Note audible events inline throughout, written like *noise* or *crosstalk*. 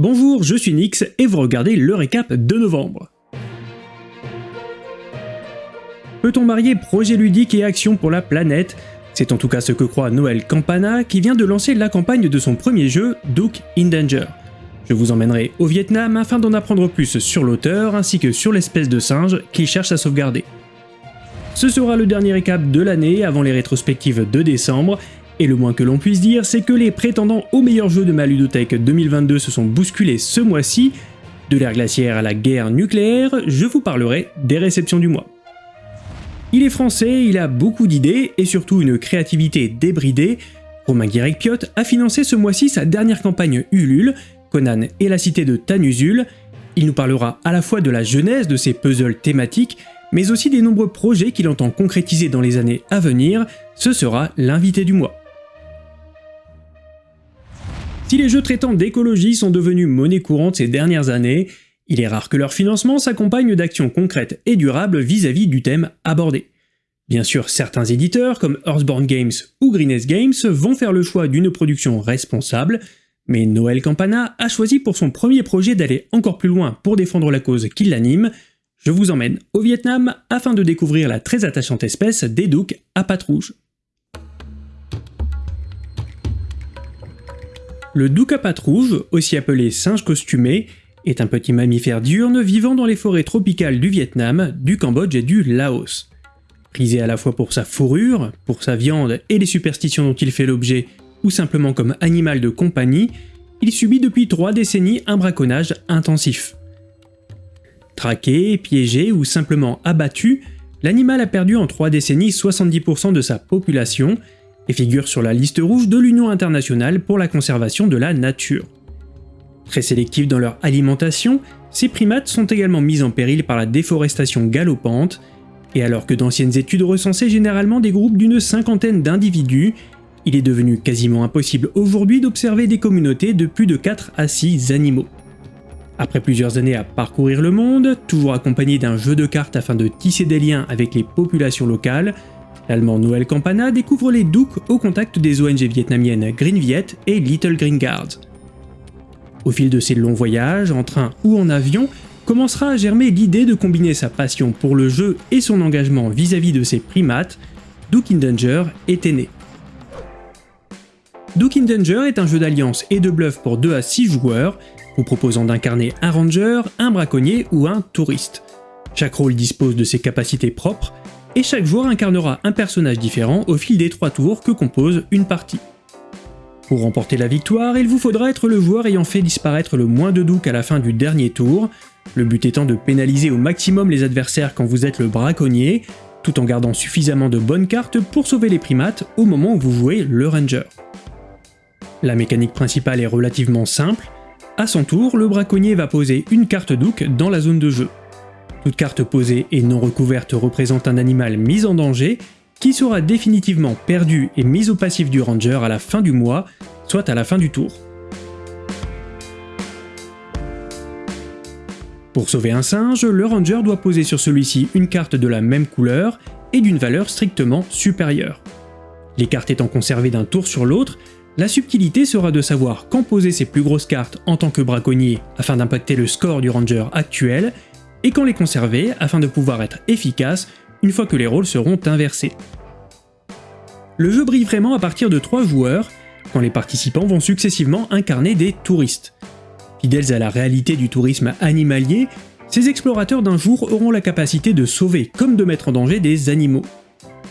Bonjour, je suis Nix et vous regardez le récap de novembre. Peut-on marier projet ludique et action pour la planète? C'est en tout cas ce que croit Noël Campana qui vient de lancer la campagne de son premier jeu, Duke in Danger. Je vous emmènerai au Vietnam afin d'en apprendre plus sur l'auteur ainsi que sur l'espèce de singe qu'il cherche à sauvegarder. Ce sera le dernier récap de l'année avant les rétrospectives de décembre, et le moins que l'on puisse dire, c'est que les prétendants au meilleur jeu de ma ludothèque 2022 se sont bousculés ce mois-ci. De l'ère glaciaire à la guerre nucléaire, je vous parlerai des réceptions du mois. Il est français, il a beaucoup d'idées et surtout une créativité débridée. Romain Guirec-Piot a financé ce mois-ci sa dernière campagne Ulule, Conan et la cité de Tanusul. Il nous parlera à la fois de la genèse de ses puzzles thématiques, mais aussi des nombreux projets qu'il entend concrétiser dans les années à venir. Ce sera l'invité du mois. Si les jeux traitant d'écologie sont devenus monnaie courante ces dernières années, il est rare que leur financement s'accompagne d'actions concrètes et durables vis-à-vis du thème abordé. Bien sûr, certains éditeurs comme Earthborn Games ou Greenest Games vont faire le choix d'une production responsable, mais Noël Campana a choisi pour son premier projet d'aller encore plus loin pour défendre la cause qui l'anime. Je vous emmène au Vietnam afin de découvrir la très attachante espèce des douks à pattes rouges. Le douk à pattes rouges, aussi appelé singe costumé, est un petit mammifère diurne vivant dans les forêts tropicales du Vietnam, du Cambodge et du Laos. Prisé à la fois pour sa fourrure, pour sa viande et les superstitions dont il fait l'objet, ou simplement comme animal de compagnie, il subit depuis trois décennies un braconnage intensif. Traqué, piégé ou simplement abattu, l'animal a perdu en trois décennies 70% de sa population et figure sur la liste rouge de l'Union internationale pour la conservation de la nature. Très sélectifs dans leur alimentation, ces primates sont également mis en péril par la déforestation galopante, et alors que d'anciennes études recensaient généralement des groupes d'une cinquantaine d'individus, il est devenu quasiment impossible aujourd'hui d'observer des communautés de plus de 4 à 6 animaux. Après plusieurs années à parcourir le monde, toujours accompagné d'un jeu de cartes afin de tisser des liens avec les populations locales, l'allemand Noël Campana découvre les Douks au contact des ONG vietnamiennes Green Viet et Little Green Guards. Au fil de ses longs voyages, en train ou en avion, commencera à germer l'idée de combiner sa passion pour le jeu et son engagement vis-à-vis de ses primates, Duke in Danger était né. Duke in Danger est un jeu d'alliance et de bluff pour 2 à 6 joueurs, vous proposant d'incarner un ranger, un braconnier ou un touriste. Chaque rôle dispose de ses capacités propres, et chaque joueur incarnera un personnage différent au fil des 3 tours que compose une partie. Pour remporter la victoire, il vous faudra être le joueur ayant fait disparaître le moins de Duke à la fin du dernier tour, le but étant de pénaliser au maximum les adversaires quand vous êtes le braconnier, tout en gardant suffisamment de bonnes cartes pour sauver les primates au moment où vous jouez le ranger. La mécanique principale est relativement simple, à son tour, le braconnier va poser une carte Duke dans la zone de jeu. Toute carte posée et non recouverte représente un animal mis en danger qui sera définitivement perdu et mis au passif du ranger à la fin du mois, soit à la fin du tour. Pour sauver un singe, le ranger doit poser sur celui-ci une carte de la même couleur et d'une valeur strictement supérieure. Les cartes étant conservées d'un tour sur l'autre, la subtilité sera de savoir quand poser ses plus grosses cartes en tant que braconnier afin d'impacter le score du ranger actuel, et quand les conserver afin de pouvoir être efficace une fois que les rôles seront inversés. Le jeu brille vraiment à partir de 3 joueurs, quand les participants vont successivement incarner des touristes. Fidèles à la réalité du tourisme animalier, ces explorateurs d'un jour auront la capacité de sauver comme de mettre en danger des animaux.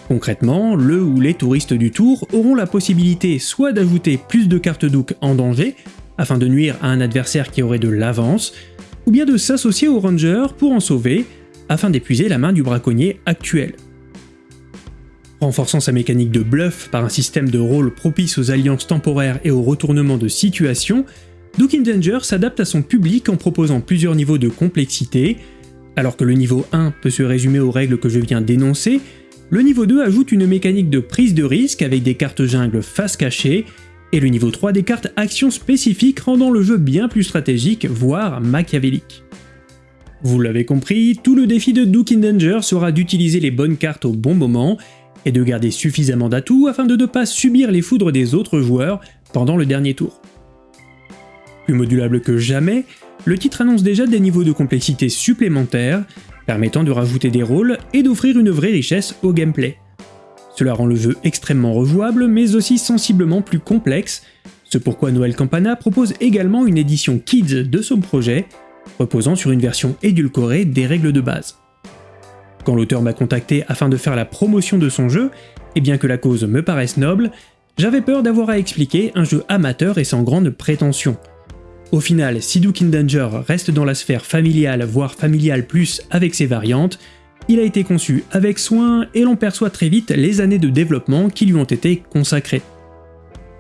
Concrètement, le ou les touristes du tour auront la possibilité soit d'ajouter plus de cartes Duke en danger, afin de nuire à un adversaire qui aurait de l'avance, ou bien de s'associer aux rangers pour en sauver, afin d'épuiser la main du braconnier actuel. Renforçant sa mécanique de bluff par un système de rôle propice aux alliances temporaires et au retournement de situation, Duke Danger s'adapte à son public en proposant plusieurs niveaux de complexité. Alors que le niveau 1 peut se résumer aux règles que je viens d'énoncer, le niveau 2 ajoute une mécanique de prise de risque avec des cartes jungle face cachée, et le niveau 3 des cartes actions spécifiques rendant le jeu bien plus stratégique, voire machiavélique. Vous l'avez compris, tout le défi de Duke in Danger sera d'utiliser les bonnes cartes au bon moment, et de garder suffisamment d'atouts afin de ne pas subir les foudres des autres joueurs pendant le dernier tour. Plus modulable que jamais, le titre annonce déjà des niveaux de complexité supplémentaires, permettant de rajouter des rôles et d'offrir une vraie richesse au gameplay. Cela rend le jeu extrêmement rejouable, mais aussi sensiblement plus complexe, ce pourquoi Noël Campana propose également une édition Kids de son projet, reposant sur une version édulcorée des règles de base. Quand l'auteur m'a contacté afin de faire la promotion de son jeu, et bien que la cause me paraisse noble, j'avais peur d'avoir à expliquer un jeu amateur et sans grande prétention. Au final, si Danger reste dans la sphère familiale, voire familiale plus avec ses variantes, il a été conçu avec soin et l'on perçoit très vite les années de développement qui lui ont été consacrées.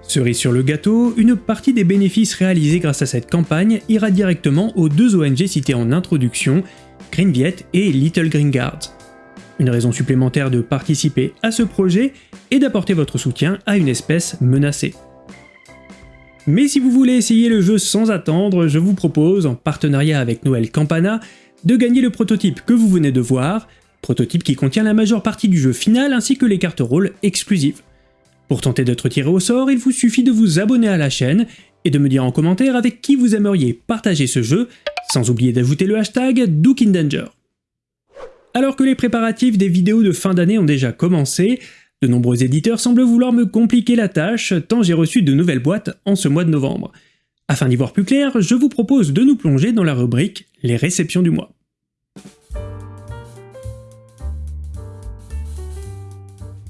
Cerise sur le gâteau, une partie des bénéfices réalisés grâce à cette campagne ira directement aux deux ONG citées en introduction, Green Viet et Little Green Guards. Une raison supplémentaire de participer à ce projet et d'apporter votre soutien à une espèce menacée. Mais si vous voulez essayer le jeu sans attendre, je vous propose, en partenariat avec Noël Campana, de gagner le prototype que vous venez de voir, prototype qui contient la majeure partie du jeu final ainsi que les cartes rôles exclusives. Pour tenter d'être tiré au sort, il vous suffit de vous abonner à la chaîne et de me dire en commentaire avec qui vous aimeriez partager ce jeu, sans oublier d'ajouter le hashtag DukeInDanger. Alors que les préparatifs des vidéos de fin d'année ont déjà commencé, de nombreux éditeurs semblent vouloir me compliquer la tâche tant j'ai reçu de nouvelles boîtes en ce mois de novembre. Afin d'y voir plus clair, je vous propose de nous plonger dans la rubrique Les réceptions du mois.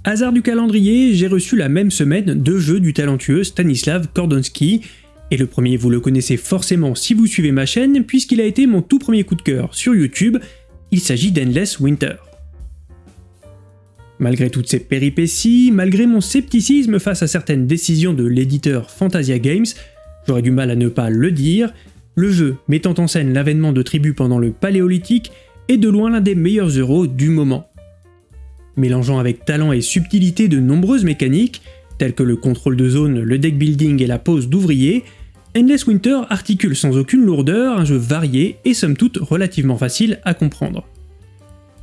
Hasard du calendrier, j'ai reçu la même semaine deux jeux du talentueux Stanislav Kordonski, et le premier vous le connaissez forcément si vous suivez ma chaîne puisqu'il a été mon tout premier coup de cœur sur YouTube, il s'agit d'Endless Winter. Malgré toutes ces péripéties, malgré mon scepticisme face à certaines décisions de l'éditeur Fantasia Games, j'aurais du mal à ne pas le dire, le jeu mettant en scène l'avènement de tribus pendant le Paléolithique est de loin l'un des meilleurs euros du moment. Mélangeant avec talent et subtilité de nombreuses mécaniques, telles que le contrôle de zone, le deck building et la pose d'ouvriers, Endless Winter articule sans aucune lourdeur un jeu varié et somme toute relativement facile à comprendre.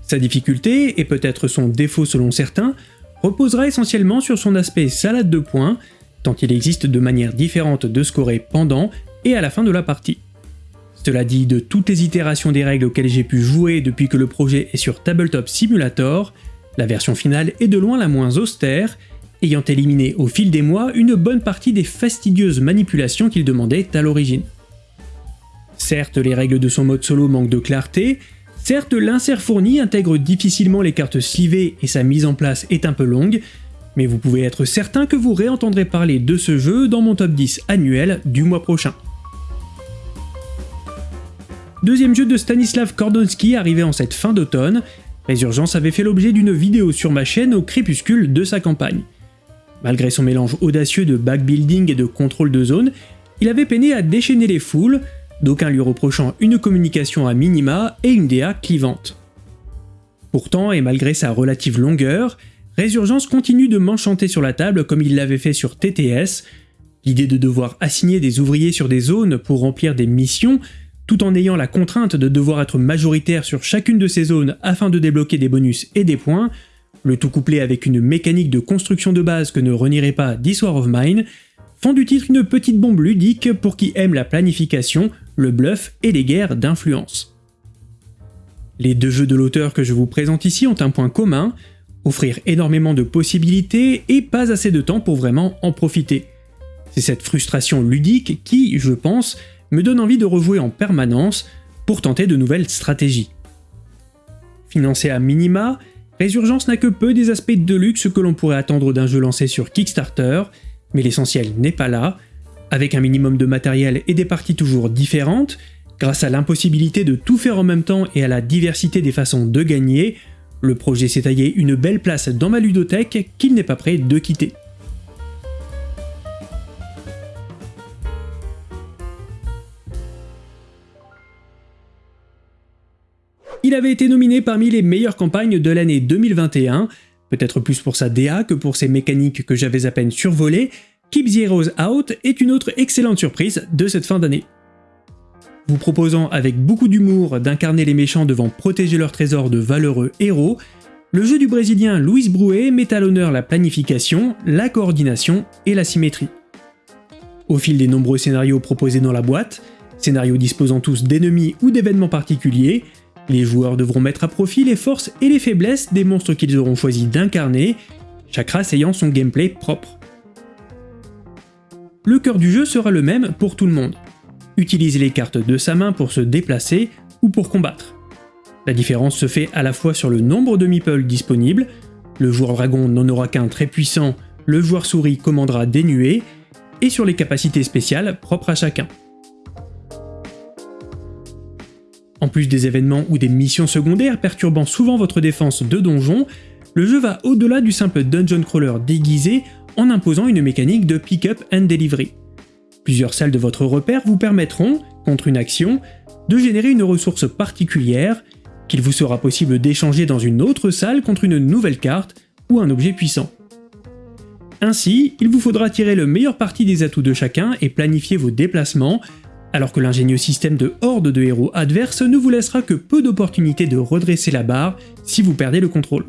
Sa difficulté, et peut-être son défaut selon certains, reposera essentiellement sur son aspect salade de points, tant il existe de manières différentes de scorer pendant et à la fin de la partie. Cela dit, de toutes les itérations des règles auxquelles j'ai pu jouer depuis que le projet est sur Tabletop Simulator, la version finale est de loin la moins austère, ayant éliminé au fil des mois une bonne partie des fastidieuses manipulations qu'il demandait à l'origine. Certes, les règles de son mode solo manquent de clarté, certes l'insert fourni intègre difficilement les cartes slivées et sa mise en place est un peu longue, mais vous pouvez être certain que vous réentendrez parler de ce jeu dans mon top 10 annuel du mois prochain. Deuxième jeu de Stanislav Kordonski arrivé en cette fin d'automne, Résurgence avait fait l'objet d'une vidéo sur ma chaîne au crépuscule de sa campagne. Malgré son mélange audacieux de backbuilding et de contrôle de zone, il avait peiné à déchaîner les foules, d'aucuns lui reprochant une communication à minima et une DA clivante. Pourtant, et malgré sa relative longueur, Résurgence continue de m'enchanter sur la table comme il l'avait fait sur TTS, l'idée de devoir assigner des ouvriers sur des zones pour remplir des missions tout en ayant la contrainte de devoir être majoritaire sur chacune de ces zones afin de débloquer des bonus et des points, le tout couplé avec une mécanique de construction de base que ne renierait pas This of Mine, font du titre une petite bombe ludique pour qui aime la planification, le bluff et les guerres d'influence. Les deux jeux de l'auteur que je vous présente ici ont un point commun, offrir énormément de possibilités et pas assez de temps pour vraiment en profiter. C'est cette frustration ludique qui, je pense, me donne envie de rejouer en permanence pour tenter de nouvelles stratégies. Financé à minima, Résurgence n'a que peu des aspects de luxe que l'on pourrait attendre d'un jeu lancé sur Kickstarter, mais l'essentiel n'est pas là. Avec un minimum de matériel et des parties toujours différentes, grâce à l'impossibilité de tout faire en même temps et à la diversité des façons de gagner, le projet s'est taillé une belle place dans ma ludothèque qu'il n'est pas prêt de quitter. Il avait été nominé parmi les meilleures campagnes de l'année 2021, peut-être plus pour sa DA que pour ses mécaniques que j'avais à peine survolées, Keep the Out est une autre excellente surprise de cette fin d'année. Vous proposant avec beaucoup d'humour d'incarner les méchants devant protéger leur trésor de valeureux héros, le jeu du brésilien Luis Brouet met à l'honneur la planification, la coordination et la symétrie. Au fil des nombreux scénarios proposés dans la boîte, scénarios disposant tous d'ennemis ou d'événements particuliers, les joueurs devront mettre à profit les forces et les faiblesses des monstres qu'ils auront choisi d'incarner, chaque race ayant son gameplay propre. Le cœur du jeu sera le même pour tout le monde. Utiliser les cartes de sa main pour se déplacer ou pour combattre. La différence se fait à la fois sur le nombre de meeples disponibles, le joueur dragon n'en aura qu'un très puissant, le joueur souris commandera des nuées, et sur les capacités spéciales propres à chacun. En plus des événements ou des missions secondaires perturbant souvent votre défense de donjon, le jeu va au-delà du simple dungeon crawler déguisé en imposant une mécanique de pick-up and delivery. Plusieurs salles de votre repère vous permettront, contre une action, de générer une ressource particulière qu'il vous sera possible d'échanger dans une autre salle contre une nouvelle carte ou un objet puissant. Ainsi, il vous faudra tirer le meilleur parti des atouts de chacun et planifier vos déplacements alors que l'ingénieux système de horde de héros adverses ne vous laissera que peu d'opportunités de redresser la barre si vous perdez le contrôle.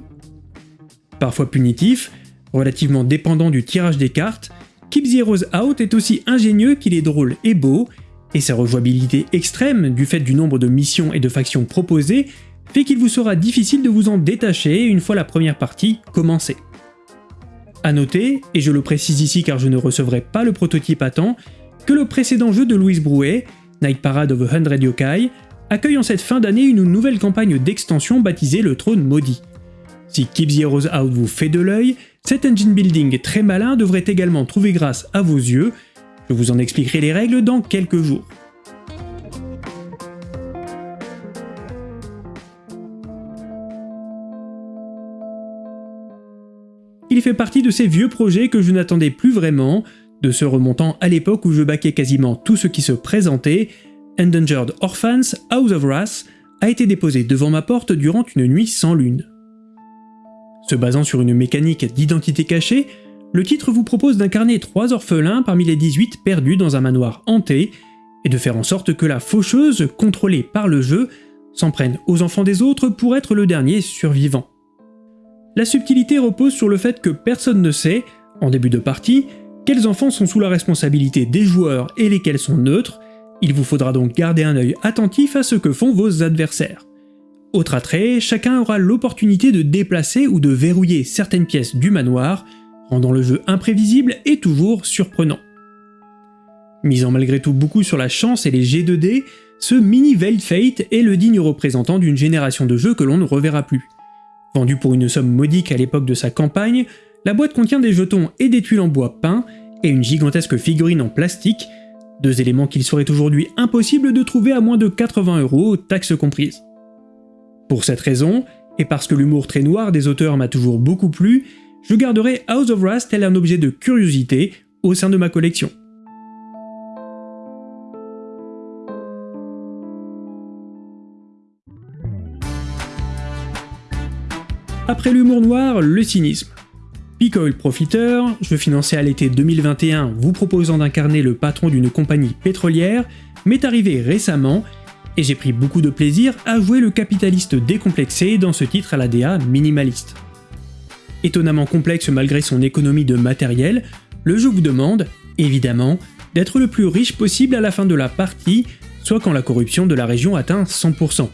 Parfois punitif, relativement dépendant du tirage des cartes, Keep Out est aussi ingénieux qu'il est drôle et beau, et sa rejouabilité extrême du fait du nombre de missions et de factions proposées fait qu'il vous sera difficile de vous en détacher une fois la première partie commencée. A noter, et je le précise ici car je ne recevrai pas le prototype à temps, que le précédent jeu de Louise Brouet, Night Parade of a Hundred Yokai, accueille en cette fin d'année une nouvelle campagne d'extension baptisée le Trône Maudit. Si Keep the Heroes Out vous fait de l'œil, cet engine building très malin devrait également trouver grâce à vos yeux, je vous en expliquerai les règles dans quelques jours. Il fait partie de ces vieux projets que je n'attendais plus vraiment, de ce remontant à l'époque où je baquais quasiment tout ce qui se présentait, Endangered Orphans House of Wrath a été déposé devant ma porte durant une nuit sans lune. Se basant sur une mécanique d'identité cachée, le titre vous propose d'incarner trois orphelins parmi les 18 perdus dans un manoir hanté, et de faire en sorte que la faucheuse, contrôlée par le jeu, s'en prenne aux enfants des autres pour être le dernier survivant. La subtilité repose sur le fait que personne ne sait, en début de partie, quels enfants sont sous la responsabilité des joueurs et lesquels sont neutres, il vous faudra donc garder un œil attentif à ce que font vos adversaires. Autre attrait, chacun aura l'opportunité de déplacer ou de verrouiller certaines pièces du manoir, rendant le jeu imprévisible et toujours surprenant. Misant malgré tout beaucoup sur la chance et les G2D, ce mini Veiled Fate est le digne représentant d'une génération de jeux que l'on ne reverra plus. Vendu pour une somme modique à l'époque de sa campagne, la boîte contient des jetons et des tuiles en bois peint, et une gigantesque figurine en plastique, deux éléments qu'il serait aujourd'hui impossible de trouver à moins de 80 euros, taxes comprises. Pour cette raison, et parce que l'humour très noir des auteurs m'a toujours beaucoup plu, je garderai House of Rust tel un objet de curiosité au sein de ma collection. Après l'humour noir, le cynisme. Peak Oil Profiteur, jeu financé à l'été 2021 vous proposant d'incarner le patron d'une compagnie pétrolière, m'est arrivé récemment et j'ai pris beaucoup de plaisir à jouer le capitaliste décomplexé dans ce titre à la DA minimaliste. Étonnamment complexe malgré son économie de matériel, le jeu vous demande, évidemment, d'être le plus riche possible à la fin de la partie, soit quand la corruption de la région atteint 100%.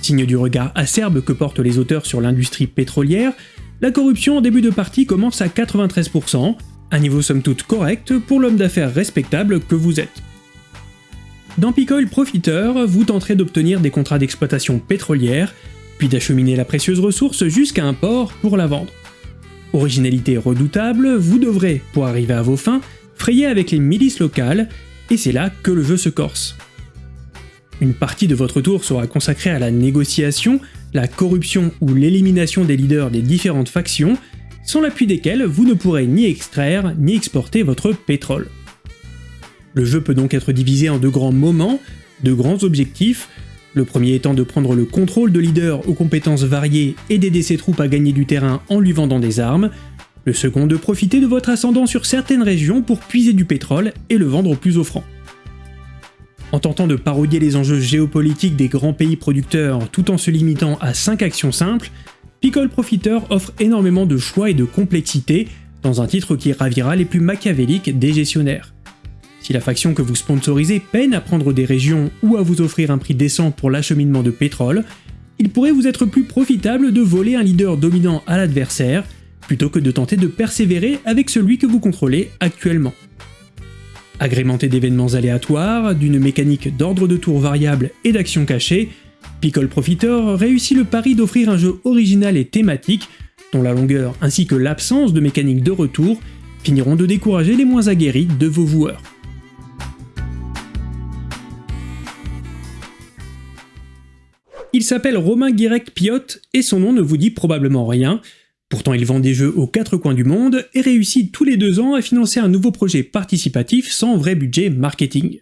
Signe du regard acerbe que portent les auteurs sur l'industrie pétrolière, la corruption en début de partie commence à 93%, un niveau somme toute correct pour l'homme d'affaires respectable que vous êtes. Dans Picoil Profiteur, vous tenterez d'obtenir des contrats d'exploitation pétrolière, puis d'acheminer la précieuse ressource jusqu'à un port pour la vendre. Originalité redoutable, vous devrez, pour arriver à vos fins, frayer avec les milices locales, et c'est là que le jeu se corse. Une partie de votre tour sera consacrée à la négociation, la corruption ou l'élimination des leaders des différentes factions, sans l'appui desquels vous ne pourrez ni extraire ni exporter votre pétrole. Le jeu peut donc être divisé en deux grands moments, deux grands objectifs, le premier étant de prendre le contrôle de leaders aux compétences variées et d'aider ses troupes à gagner du terrain en lui vendant des armes, le second de profiter de votre ascendant sur certaines régions pour puiser du pétrole et le vendre au plus offrant. En tentant de parodier les enjeux géopolitiques des grands pays producteurs tout en se limitant à 5 actions simples, Pickle Profiteur offre énormément de choix et de complexité dans un titre qui ravira les plus machiavéliques des gestionnaires. Si la faction que vous sponsorisez peine à prendre des régions ou à vous offrir un prix décent pour l'acheminement de pétrole, il pourrait vous être plus profitable de voler un leader dominant à l'adversaire, plutôt que de tenter de persévérer avec celui que vous contrôlez actuellement. Agrémenté d'événements aléatoires, d'une mécanique d'ordre de tour variable et d'actions cachées, Pickle Profiteur réussit le pari d'offrir un jeu original et thématique, dont la longueur ainsi que l'absence de mécanique de retour finiront de décourager les moins aguerris de vos joueurs. Il s'appelle Romain Guirec Piot et son nom ne vous dit probablement rien. Pourtant il vend des jeux aux quatre coins du monde et réussit tous les deux ans à financer un nouveau projet participatif sans vrai budget marketing.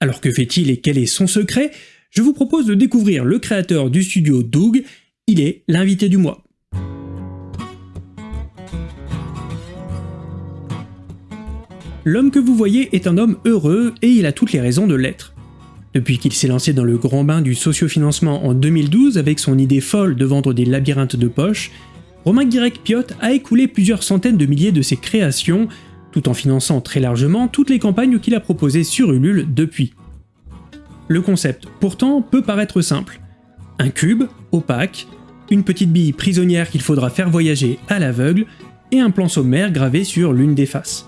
Alors que fait-il et quel est son secret? Je vous propose de découvrir le créateur du studio Doug, il est l'invité du mois. L'homme que vous voyez est un homme heureux et il a toutes les raisons de l'être. Depuis qu'il s'est lancé dans le grand bain du sociofinancement en 2012 avec son idée folle de vendre des labyrinthes de poche, Romain Guirec Piot a écoulé plusieurs centaines de milliers de ses créations, tout en finançant très largement toutes les campagnes qu'il a proposées sur Ulule depuis. Le concept, pourtant, peut paraître simple. Un cube, opaque, une petite bille prisonnière qu'il faudra faire voyager à l'aveugle, et un plan sommaire gravé sur l'une des faces.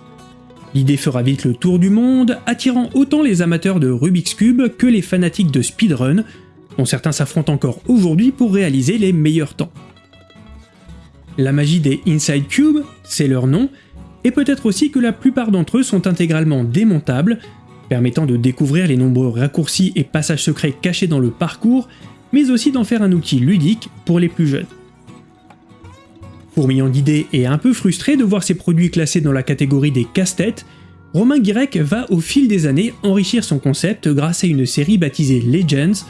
L'idée fera vite le tour du monde, attirant autant les amateurs de Rubik's Cube que les fanatiques de speedrun, dont certains s'affrontent encore aujourd'hui pour réaliser les meilleurs temps. La magie des Inside Cube, c'est leur nom, et peut-être aussi que la plupart d'entre eux sont intégralement démontables, permettant de découvrir les nombreux raccourcis et passages secrets cachés dans le parcours, mais aussi d'en faire un outil ludique pour les plus jeunes. Fourmillant d'idées et un peu frustré de voir ses produits classés dans la catégorie des casse-têtes, Romain Guirec va au fil des années enrichir son concept grâce à une série baptisée Legends,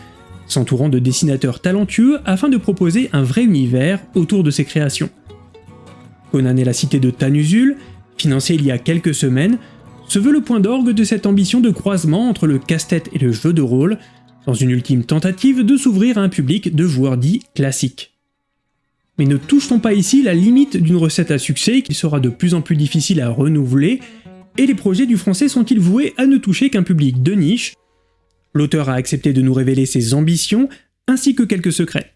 s'entourant de dessinateurs talentueux afin de proposer un vrai univers autour de ses créations. Conan et la cité de Tanusul, financé il y a quelques semaines, se veut le point d'orgue de cette ambition de croisement entre le casse-tête et le jeu de rôle, dans une ultime tentative de s'ouvrir à un public de joueurs dits classiques. Mais ne touche-t-on pas ici la limite d'une recette à succès qui sera de plus en plus difficile à renouveler, et les projets du français sont-ils voués à ne toucher qu'un public de niche? L'auteur a accepté de nous révéler ses ambitions, ainsi que quelques secrets.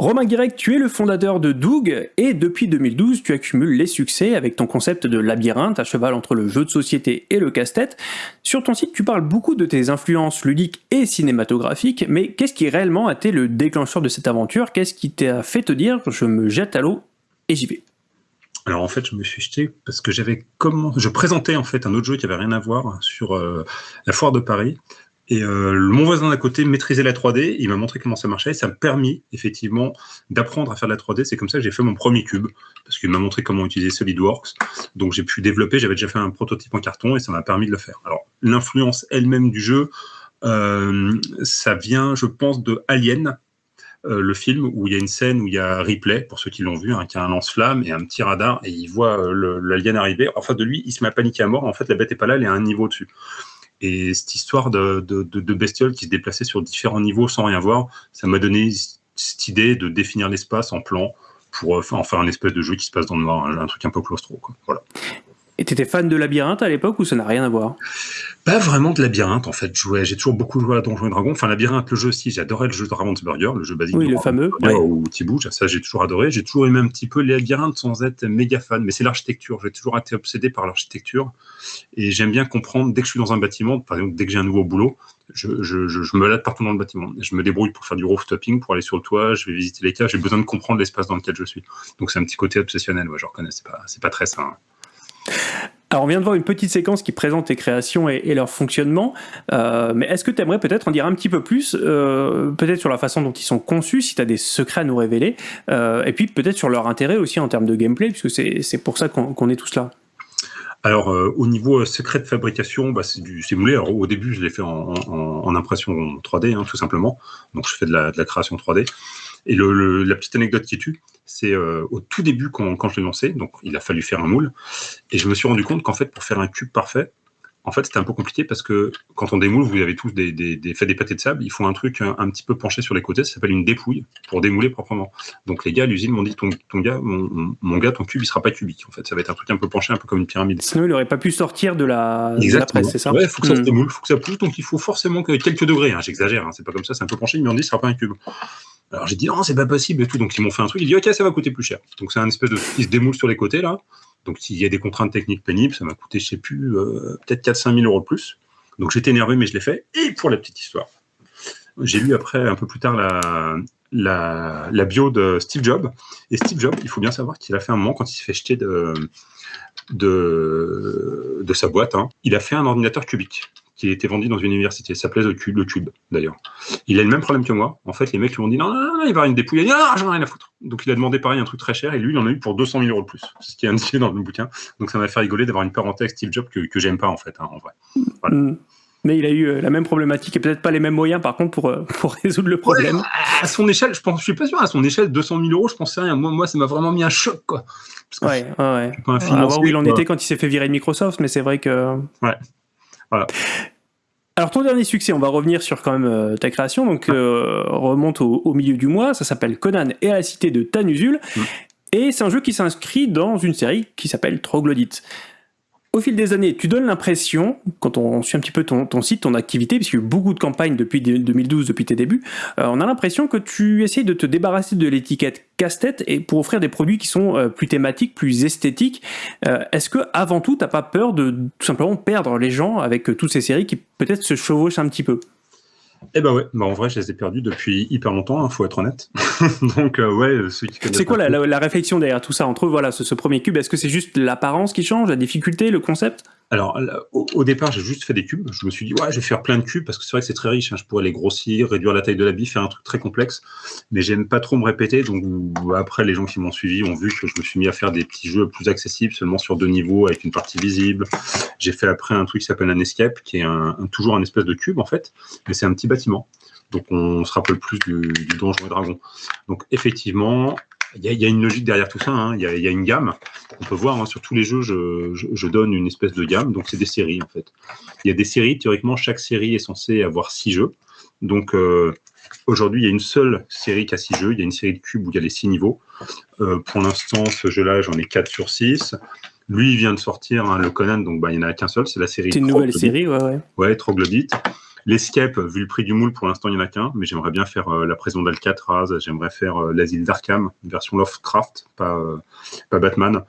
Romain Guirec, tu es le fondateur de Doug et depuis 2012, tu accumules les succès avec ton concept de labyrinthe à cheval entre le jeu de société et le casse-tête. Sur ton site, tu parles beaucoup de tes influences ludiques et cinématographiques, mais qu'est-ce qui réellement a été le déclencheur de cette aventure? Qu'est-ce qui t'a fait te dire je me jette à l'eau et j'y vais? Alors en fait, je me suis jeté parce que j'avais je présentais en fait un autre jeu qui avait rien à voir sur euh, la foire de Paris et euh, mon voisin d'à côté maîtrisait la 3D, il m'a montré comment ça marchait, et ça m'a permis effectivement d'apprendre à faire de la 3D. C'est comme ça que j'ai fait mon premier cube, parce qu'il m'a montré comment utiliser SolidWorks. Donc j'ai pu développer, j'avais déjà fait un prototype en carton, et ça m'a permis de le faire. Alors l'influence elle-même du jeu, euh, ça vient, je pense, de Alien, euh, le film où il y a une scène où il y a Ripley, pour ceux qui l'ont vu, hein, qui a un lance-flamme et un petit radar, et il voit l'alien arriver. En face de lui, il se met à paniquer à mort. En fait, la bête est pas là, elle est à un niveau dessus. Et cette histoire de, bestioles qui se déplaçaient sur différents niveaux sans rien voir, ça m'a donné cette idée de définir l'espace en plan pour euh, en faire un espèce de jeu qui se passe dans le noir, un, truc un peu claustro. Voilà. Et t'étais fan de Labyrinthe à l'époque ou ça n'a rien à voir? Pas vraiment de Labyrinthe en fait. J'ai toujours beaucoup joué à Donjons et Dragons. Enfin, Labyrinthe, le jeu aussi, j'adorais le jeu de Ravensburger, le jeu basique. Oui, le fameux. Ou Tibouche, ça j'ai toujours adoré. J'ai toujours aimé un petit peu les labyrinthes sans être méga fan, mais c'est l'architecture. J'ai toujours été obsédé par l'architecture. Et j'aime bien comprendre, dès que je suis dans un bâtiment, par exemple, dès que j'ai un nouveau boulot, je, je, je, me lade partout dans le bâtiment. Je me débrouille pour faire du rooftoping, pour aller sur le toit, je vais visiter les cas. J'ai besoin de comprendre l'espace dans lequel je suis. Donc c'est un petit côté obsessionnel, ouais, je reconnais. C'est pas, pas très sain. Alors on vient de voir une petite séquence qui présente tes créations et, leur fonctionnement, euh, mais est-ce que tu aimerais peut-être en dire un petit peu plus, euh, peut-être sur la façon dont ils sont conçus, si tu as des secrets à nous révéler, euh, et puis peut-être sur leur intérêt aussi en termes de gameplay, puisque c'est pour ça qu'on est tous là. Alors, au niveau secret de fabrication, bah, c'est du moulé. Alors, au début, je l'ai fait en, impression 3D, hein, tout simplement. Donc, je fais la, de la création 3D. Et la petite anecdote qui tue, c'est euh, au tout début quand, quand je l'ai lancé, donc il a fallu faire un moule, et je me suis rendu compte qu'en fait, pour faire un cube parfait, en fait, c'était un peu compliqué parce que quand on démoule, vous avez tous des, des, fait des pâtés de sable, il faut un truc un, petit peu penché sur les côtés, ça s'appelle une dépouille pour démouler proprement. Donc les gars à l'usine m'ont dit ton, ton gars, mon, gars, ton cube, il sera pas cubique. En fait, ça va être un truc un peu penché, un peu comme une pyramide. Sinon, il aurait pas pu sortir de la, presse, c'est ça? Ouais, faut que ça se hmm. démoule, faut que ça pousse, donc il faut forcément que quelques degrés. Hein, J'exagère, hein, c'est pas comme ça, c'est un peu penché. Ils m'ont dit, ce sera pas un cube. Alors j'ai dit non, c'est pas possible et tout. Donc ils m'ont fait un truc. Ils dit ok, ça va coûter plus cher. Donc c'est un espèce de qui se démoule sur les côtés là. Donc s'il y a des contraintes techniques pénibles, ça m'a coûté, je sais plus, euh, peut-être 4-5 000 euros de plus. Donc j'étais énervé, mais je l'ai fait. Et pour la petite histoire, j'ai lu après, un peu plus tard, la, la, bio de Steve Jobs. Et Steve Jobs, il faut bien savoir qu'il a fait un moment, quand il s'est fait jeter de, de, de sa boîte, hein, il a fait un ordinateur cubique qui était vendu dans une université. Ça s'appelait le Cube, le Cube d'ailleurs. Il a le même problème que moi. En fait, les mecs lui ont dit non, non, non, il va y avoir une dépouille. Il a dit non, j'en ai rien à foutre. Donc il a demandé pareil un truc très cher et lui, il en a eu pour 200 000 euros de plus. C'est ce qui est indiqué dans le bouquin. Donc ça m'a fait rigoler d'avoir une parenthèse Steve Jobs que, que j'aime pas en fait, hein, en vrai. Voilà. Mm. Mais il a eu euh, la même problématique et peut-être pas les mêmes moyens par contre pour, euh, *laughs* pour résoudre le problème. à son échelle, je pense, je suis pas sûr, à son échelle, 200 000 euros, je pense rien. Moi, moi ça m'a vraiment mis un choc, quoi. ouais, ouais, ouais. À voir où il en était quand il s'est fait virer de Microsoft, mais c'est vrai que. Ouais. Voilà. Alors ton dernier succès, on va revenir sur quand même euh, ta création, donc euh, remonte au, milieu du mois, ça s'appelle Conan et la cité de Tanusul, mm. et c'est un jeu qui s'inscrit dans une série qui s'appelle Troglodyte au fil des années, tu donnes l'impression, quand on suit un petit peu ton, site, ton activité, puisqu'il y a eu beaucoup de campagnes depuis 2012, depuis tes débuts, euh, on a l'impression que tu essayes de te débarrasser de l'étiquette casse-tête et pour offrir des produits qui sont euh, plus thématiques, plus esthétiques. Euh, est-ce que avant tout, t'as pas peur de tout simplement perdre les gens avec toutes ces séries qui peut-être se chevauchent un petit peu? Eh ben ouais, bah en vrai, je les ai perdus depuis hyper longtemps, il hein, faut être honnête. *laughs* Donc euh, ouais, ceux qui C'est quoi la, réflexion derrière tout ça entre voilà ce, ce premier cube Est-ce que c'est juste l'apparence qui change, la difficulté, le concept? Alors, au, départ, j'ai juste fait des cubes. Je me suis dit, ouais, je vais faire plein de cubes parce que c'est vrai que c'est très riche. Hein. Je pourrais les grossir, réduire la taille de la bille, faire un truc très complexe. Mais j'aime pas trop me répéter. Donc, après, les gens qui m'ont suivi ont vu que je me suis mis à faire des petits jeux plus accessibles, seulement sur deux niveaux avec une partie visible. J'ai fait après un truc qui s'appelle un escape, qui est toujours un espèce de cube, en fait. Mais c'est un petit bâtiment. Donc, on se rappelle plus du, du Donjon et Dragon. Donc, effectivement, il y, a une logique derrière tout ça, hein. il y, a une gamme. On peut voir hein, sur tous les jeux, je, donne une espèce de gamme, donc c'est des séries en fait. Il y a des séries, théoriquement, chaque série est censée avoir six jeux. Donc euh, aujourd'hui, il y a une seule série qui a six jeux, il y a une série de cubes où il y a les six niveaux. Euh, pour l'instant, ce jeu-là, j'en ai quatre sur six. Lui, il vient de sortir, hein, le Conan, donc bah, il n'y en a qu'un seul, c'est la série. C'est une nouvelle série, ouais, ouais. Ouais, Troglodyte. L'escape, vu le prix du moule, pour l'instant, il n'y en a qu'un, mais j'aimerais bien faire euh, la prison d'Alcatraz, j'aimerais faire euh, l'asile d'Arkham, version Lovecraft, pas, euh, pas Batman.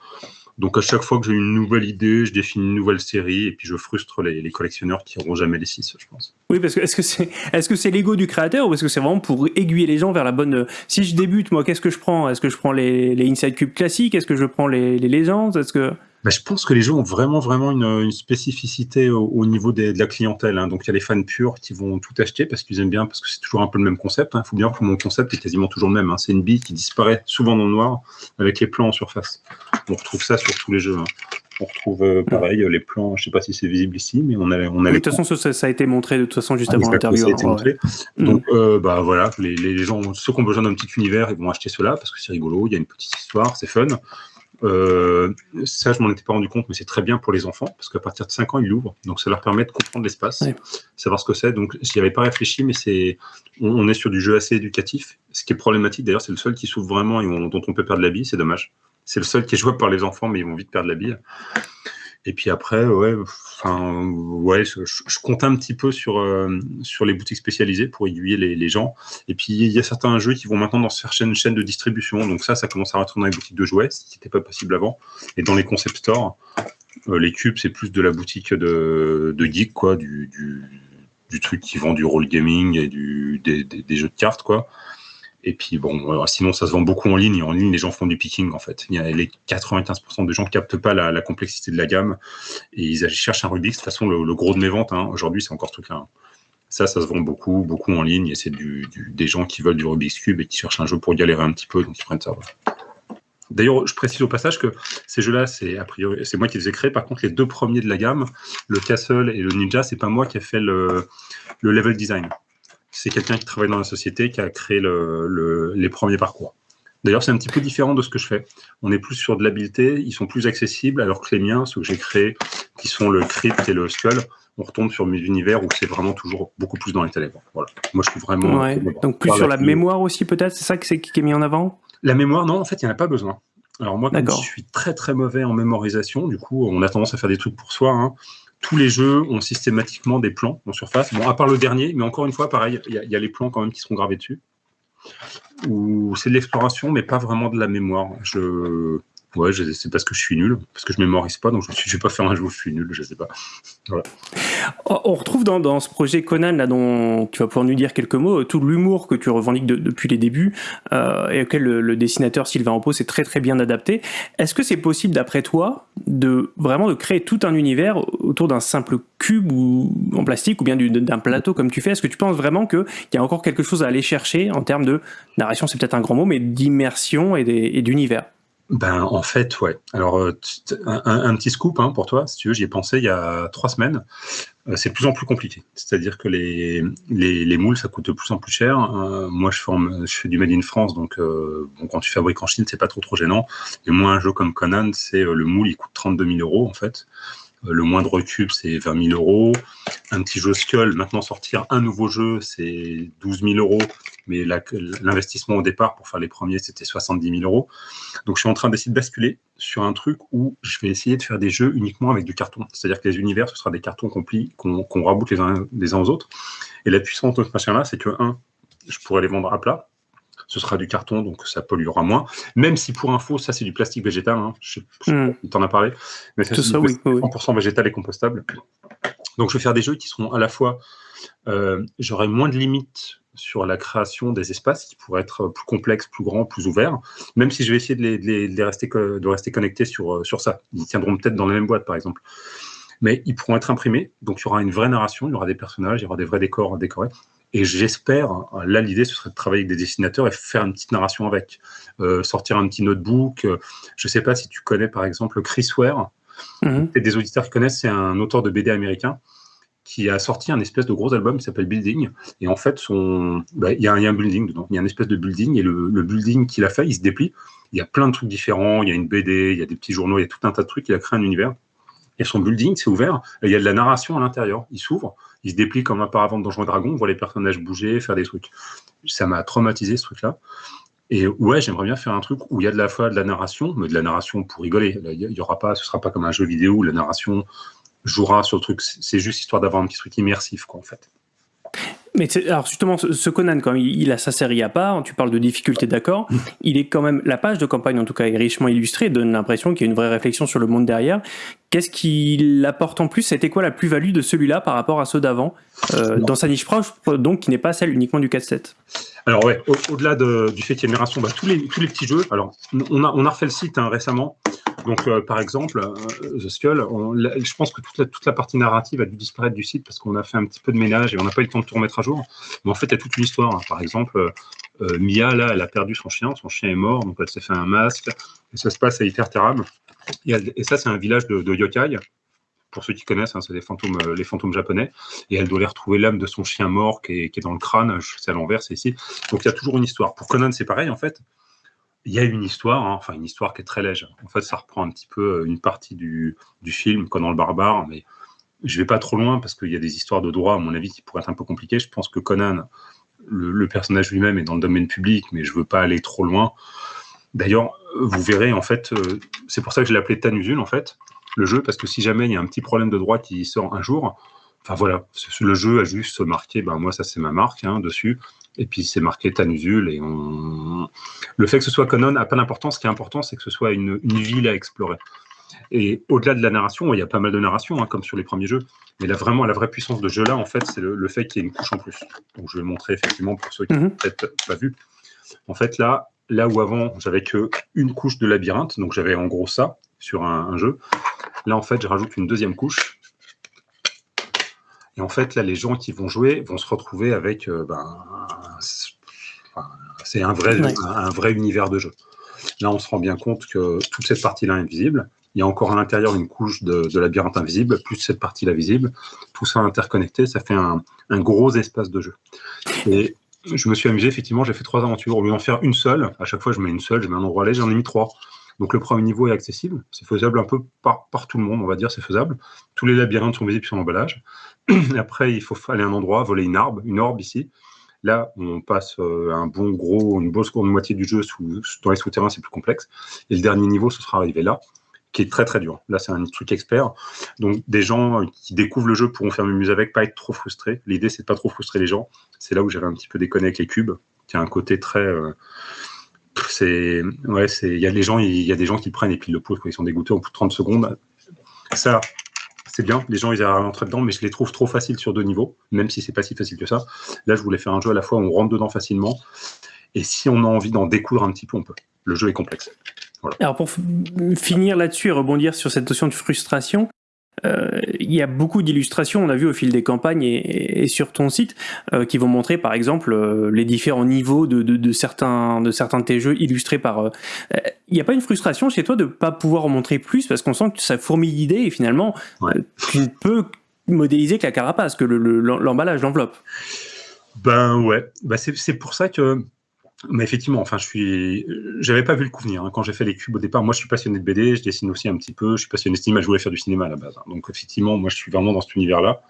Donc à chaque fois que j'ai une nouvelle idée, je définis une nouvelle série et puis je frustre les, collectionneurs qui n'auront jamais les six, je pense. Oui, parce que est-ce que c'est est-ce que l'ego du créateur ou est-ce que c'est vraiment pour aiguiller les gens vers la bonne Si je débute, moi, qu'est-ce que je prends? Est-ce que je prends les, les Inside Cube classiques? Est-ce que je prends les, les légendes? Est-ce que bah, je pense que les jeux ont vraiment, vraiment une, spécificité au, niveau de la clientèle. Hein. Donc, il y a les fans purs qui vont tout acheter parce qu'ils aiment bien, parce que c'est toujours un peu le même concept. Il hein. faut bien que mon concept est quasiment toujours le même. Hein. C'est une bille qui disparaît souvent dans le noir avec les plans en surface. On retrouve ça sur tous les jeux. On retrouve euh, pareil les plans. Je sais pas si c'est visible ici, mais on a, on a. de toute façon, ça, a été montré de toute façon juste avant l'interview. Mm. Donc, euh, bah voilà, les, les, gens, ceux qui ont besoin d'un petit univers, ils vont acheter cela parce que c'est rigolo. Il y a une petite histoire, c'est fun. Euh, ça, je m'en étais pas rendu compte, mais c'est très bien pour les enfants, parce qu'à partir de 5 ans, ils l'ouvrent. Donc, ça leur permet de comprendre l'espace, savoir ce que c'est. Donc, j'y avais pas réfléchi, mais c'est, on, est sur du jeu assez éducatif. Ce qui est problématique, d'ailleurs, c'est le seul qui s'ouvre vraiment et dont on peut perdre la bille, c'est dommage. C'est le seul qui est jouable par les enfants, mais ils vont vite perdre la bille. Et puis après, ouais, enfin, ouais, je, compte un petit peu sur, euh, sur les boutiques spécialisées pour aiguiller les, les, gens. Et puis, il y a certains jeux qui vont maintenant dans certaines chaînes de distribution. Donc ça, ça commence à rentrer dans les boutiques de jouets, ce qui n'était pas possible avant. Et dans les concept stores, euh, les cubes, c'est plus de la boutique de, de geek, quoi, du, du, du, truc qui vend du role gaming et du, des, des, des jeux de cartes, quoi. Et puis bon, sinon ça se vend beaucoup en ligne. Et en ligne, les gens font du picking en fait. Il y a les 95% des gens captent pas la, complexité de la gamme et ils cherchent un Rubik's. De toute façon, le, gros de mes ventes hein, aujourd'hui, c'est encore ce truc-là. Hein. Ça, ça se vend beaucoup, beaucoup en ligne. Et c'est du, des gens qui veulent du Rubik's Cube et qui cherchent un jeu pour galérer un petit peu, donc ils prennent ça. D'ailleurs, je précise au passage que ces jeux-là, c'est priori, c'est moi qui les ai créés. Par contre, les deux premiers de la gamme, le Castle et le Ninja, c'est pas moi qui ai fait le level design c'est quelqu'un qui travaille dans la société qui a créé le, les premiers parcours. D'ailleurs, c'est un petit peu différent de ce que je fais. On est plus sur de l'habileté, ils sont plus accessibles, alors que les miens, ceux que j'ai créés, qui sont le Crypt et le Skull, on retombe sur mes univers où c'est vraiment toujours beaucoup plus dans les ténèbres. Voilà. Moi, je suis vraiment. Donc, plus sur la, mémoire aussi, peut-être C'est ça qui est mis en avant? La mémoire, non, en fait, il n'y en a pas besoin. Alors, moi, comme je suis très très mauvais en mémorisation, du coup, on a tendance à faire des trucs pour soi. Hein. Tous les jeux ont systématiquement des plans en surface. Bon, à part le dernier, mais encore une fois, pareil, il y, a les plans quand même qui seront gravés dessus. Ou c'est de l'exploration, mais pas vraiment de la mémoire. Je Ouais, c'est parce que je suis nul, parce que je mémorise pas, donc je ne vais pas faire un jeu où je suis nul, je sais pas. On retrouve dans, ce projet Conan, là, dont tu vas pouvoir nous dire quelques mots, tout l'humour que tu revendiques depuis les débuts, euh, et auquel le, dessinateur Sylvain Repos s'est très très bien adapté. Est-ce que c'est possible, d'après toi, de vraiment de créer tout un univers autour d'un simple cube en plastique, ou bien d'un plateau comme tu fais? Est-ce que tu penses vraiment qu'il y a encore quelque chose à aller chercher en termes de narration, c'est peut-être un grand mot, mais d'immersion et d'univers ben, en fait, ouais. Alors, euh, un, petit scoop hein, pour toi, si tu veux, j'y ai pensé il y a trois semaines. Euh, c'est de plus en plus compliqué. C'est-à-dire que les, les, moules, ça coûte de plus en plus cher. Euh, moi, je, forme, je fais du Made in France, donc bon, quand tu fabriques en Chine, c'est pas trop trop gênant. Et moi, un jeu comme Conan, c'est le moule, il coûte 32 000 euros, en fait. Le moindre cube, c'est 20 000 euros. Un petit jeu Skull, maintenant sortir un nouveau jeu, c'est 12 000 euros mais l'investissement au départ pour faire les premiers, c'était 70 000 euros. Donc je suis en train d'essayer de basculer sur un truc où je vais essayer de faire des jeux uniquement avec du carton. C'est-à-dire que les univers, ce sera des cartons qu'on qu raboute les uns, les uns aux autres. Et la puissance de ce machin-là, c'est que, un, je pourrais les vendre à plat, ce sera du carton, donc ça polluera moins. Même si pour info, ça c'est du plastique végétal, hein. je, hmm. t'en as parlé, mais c'est 100% végétal et compostable. Donc je vais faire des jeux qui seront à la fois, euh, j'aurai moins de limites sur la création des espaces qui pourraient être plus complexes, plus grands, plus ouverts, même si je vais essayer de, les, rester, de rester connectés sur, euh, sur ça. Ils tiendront peut-être dans la même boîte, par exemple. Mais ils pourront être imprimés, donc il y aura une vraie narration, il y aura des personnages, il y aura des vrais décors décorés. Et j'espère, là l'idée ce serait de travailler avec des dessinateurs et faire une petite narration avec, euh, sortir un petit notebook. Je ne sais pas si tu connais par exemple Chris Ware, mm des auditeurs qui connaissent, c'est un auteur de BD américain qui a sorti un espèce de gros album qui s'appelle Building. Et en fait, son... Bah, il y, a un building dedans. Il y a une espèce de building. Et le, building qu'il a fait, il se déplie. Il y a plein de trucs différents. Il y a une BD, il y a des petits journaux, il y a tout un tas de trucs. Il a créé un univers. Et son building, c'est ouvert. Il y a de la narration à l'intérieur. Il s'ouvre. Il se déplie comme un paravent de Donjons Dragon. On voit les personnages bouger, faire des trucs. Ça m'a traumatisé, ce truc-là. Et ouais, j'aimerais bien faire un truc où il y a de la fois de la narration, mais de la narration pour rigoler. Il y aura pas, ce sera pas comme un jeu vidéo où la narration jouera sur le truc. C'est juste histoire d'avoir un petit truc immersif, quoi, en fait. Mais alors justement, ce Conan, quand il, a sa série à part, tu parles de difficulté, d'accord, il est quand même, la page de campagne en tout cas est richement illustrée, donne l'impression qu'il y a une vraie réflexion sur le monde derrière. Qu'est-ce qu'il apporte en plus? C'était quoi la plus-value de celui-là par rapport à ceux d'avant, euh, dans sa niche proche, donc qui n'est pas celle uniquement du 4-7 Alors ouais, au-delà du fait qu'il y a une bah, tous, les, tous les petits jeux, alors on a, on a refait le site hein, récemment, donc, euh, par exemple, euh, The Skull, je pense que toute la, partie narrative a dû disparaître du site parce qu'on a fait un petit peu de ménage et on n'a pas eu le temps de tout remettre à jour. Mais en fait, il y a toute une histoire. Hein. Par exemple, euh, Mia, là, elle a perdu son chien, son chien est mort, donc elle s'est fait un masque, et ça se passe à Iterterab. Et, et ça, c'est un village de, yokai. Pour ceux qui connaissent, hein, c'est les fantômes, les fantômes japonais. Et elle doit aller retrouver l'âme de son chien mort qui est, qui est dans le crâne. C'est à l'envers, c'est ici. Donc il y a toujours une histoire. Pour Conan, c'est pareil, en fait il y a une histoire, hein, enfin une histoire qui est très légère. En fait, ça reprend un petit peu euh, une partie du, du film, dans le barbare, mais je vais pas trop loin parce qu'il y a des histoires de droit, à mon avis, qui pourraient être un peu compliquées. Je pense que Conan, le, personnage lui-même est dans le domaine public, mais je veux pas aller trop loin. D'ailleurs, vous verrez, en fait, euh, c'est pour ça que je l'ai appelé Tanusul, en fait, le jeu, parce que si jamais il y a un petit problème de droit qui sort un jour, enfin voilà, le jeu a juste marqué, ben moi ça c'est ma marque hein, dessus, et puis c'est marqué Tanusul. Et on... le fait que ce soit Conan n'a pas d'importance. Ce qui est important, c'est que ce soit une, ville à explorer. Et au-delà de la narration, il y a pas mal de narration, hein, comme sur les premiers jeux. Mais là, vraiment, la vraie puissance de ce jeu-là, en fait, c'est le, fait qu'il y ait une couche en plus. Donc, je vais le montrer effectivement pour ceux qui n'ont mhm. peut-être pas vu. En fait, là, là où avant, j'avais que une couche de labyrinthe, donc j'avais en gros ça sur un, un jeu. Là, en fait, je rajoute une deuxième couche et en fait, là, les gens qui vont jouer vont se retrouver avec. Euh, ben, c'est un vrai, un, vrai univers de jeu. Là, on se rend bien compte que toute cette partie-là est invisible. Il y a encore à l'intérieur une couche de, labyrinthe invisible, plus cette partie-là visible. Tout ça interconnecté, ça fait un, gros espace de jeu. Et je me suis amusé, effectivement, j'ai fait trois aventures. Au lieu d'en faire une seule, à chaque fois je mets une seule, je mets un endroit là, j'en ai mis trois. Donc le premier niveau est accessible, c'est faisable un peu par, par, tout le monde, on va dire, c'est faisable. Tous les labyrinthes sont visibles sur l'emballage. *clears throat* Après, il faut aller à un endroit, voler une arbre, une orbe ici. Là, on passe euh, un bon gros, une bonne seconde moitié du jeu sous, dans les souterrains, c'est plus complexe. Et le dernier niveau, ce sera arrivé là, qui est très très dur. Là, c'est un truc expert. Donc, des gens qui découvrent le jeu pourront faire mieux avec, pas être trop frustrés. L'idée, c'est de pas trop frustrer les gens. C'est là où j'avais un petit peu déconné avec les cubes, qui a un côté très. Euh, c'est ouais, c'est il y a gens, il y a des gens qui prennent et puis le pouce quand ils sont dégoûtés au bout de 30 secondes. Ça, c'est bien, les gens ils arrivent à rentrer dedans, mais je les trouve trop faciles sur deux niveaux, même si c'est pas si facile que ça. Là, je voulais faire un jeu à la fois où on rentre dedans facilement, et si on a envie d'en découvrir un petit peu, on peut. Le jeu est complexe. Alors pour finir là-dessus et rebondir sur cette notion de frustration, il y a beaucoup d'illustrations, on a vu au fil des campagnes et, sur ton site, euh, qui vont montrer par exemple euh, les différents niveaux de, certains, de certains de tes jeux illustrés par... Il n'y a pas une frustration chez toi de ne pas pouvoir en montrer plus parce qu'on sent que ça fourmille d'idées et finalement tu ne peux modéliser que la carapace, que l'emballage, l'enveloppe. Ben ouais, ben c'est pour ça que mais effectivement, enfin, je suis, j'avais pas vu le coup venir hein. quand j'ai fait les cubes au départ. Moi, je suis passionné de BD, je dessine aussi un petit peu. Je suis passionné de cinéma, je voulais faire du cinéma à la base. Hein. Donc, effectivement, moi, je suis vraiment dans cet univers-là.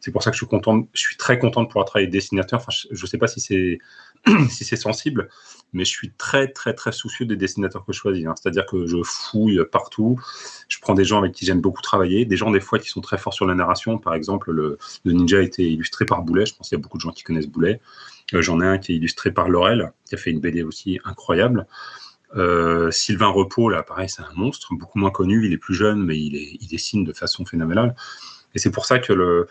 C'est pour ça que je suis content, je suis très content de pouvoir travailler dessinateur. Enfin, je, ne sais pas si c'est *clears throat* si c'est sensible, mais je suis très très très soucieux des dessinateurs que je choisis. Hein. C'est-à-dire que je fouille partout. Je prends des gens avec qui j'aime beaucoup travailler, des gens des fois qui sont très forts sur la narration. Par exemple, le, Ninja a été illustré par Boulet. Je pense qu'il y a beaucoup de gens qui connaissent Boulet. Euh, j'en ai un qui est illustré par Laurel, qui a fait une BD aussi incroyable. Euh, Sylvain Repos, là, pareil, c'est un monstre, beaucoup moins connu. Il est plus jeune, mais il dessine de façon phénoménale. Et c'est pour ça que le.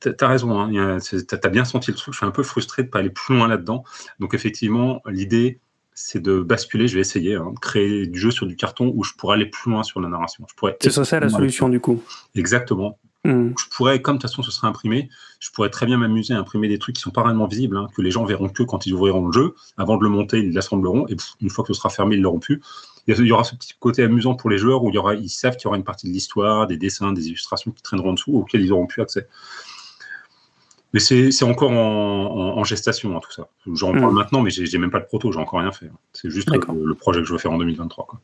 T'as raison, hein, t'as bien senti le truc. Je suis un peu frustré de pas aller plus loin là-dedans. Donc, effectivement, l'idée, c'est de basculer. Je vais essayer, hein, de créer du jeu sur du carton où je pourrais aller plus loin sur la narration. C'est ça la solution, du coup. Exactement. Hmm. Je pourrais, comme de toute façon ce sera imprimé, je pourrais très bien m'amuser à imprimer des trucs qui sont pas réellement visibles, hein, que les gens verront que quand ils ouvriront le jeu. Avant de le monter, ils l'assembleront, et une fois que ce sera fermé, ils l'auront plus. Il y aura ce petit côté amusant pour les joueurs où il y aura, ils savent qu'il y aura une partie de l'histoire, des dessins, des illustrations qui traîneront en dessous, auxquels ils auront plus accès. Mais c'est encore en, gestation, hein, tout ça. J'en parle hmm. maintenant, mais j'ai même pas de proto, j'ai encore rien fait. C'est juste le, le, projet que je veux faire en 2023. Quoi.